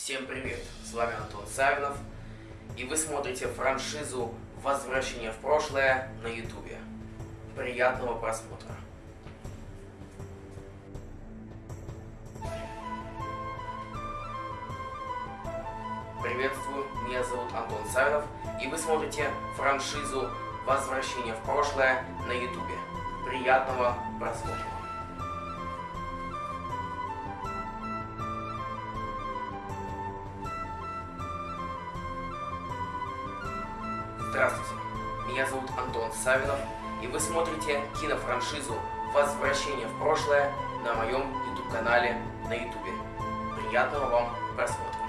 Всем привет! С вами Антон Савинов, и вы смотрите франшизу «Возвращение в прошлое» на ютубе. Приятного просмотра! Приветствую, меня зовут Антон Савинов, и вы смотрите франшизу «Возвращение в прошлое» на ютубе. Приятного просмотра! Здравствуйте, меня зовут Антон Савинов, и вы смотрите кинофраншизу «Возвращение в прошлое» на моем YouTube-канале на YouTube. Приятного вам просмотра!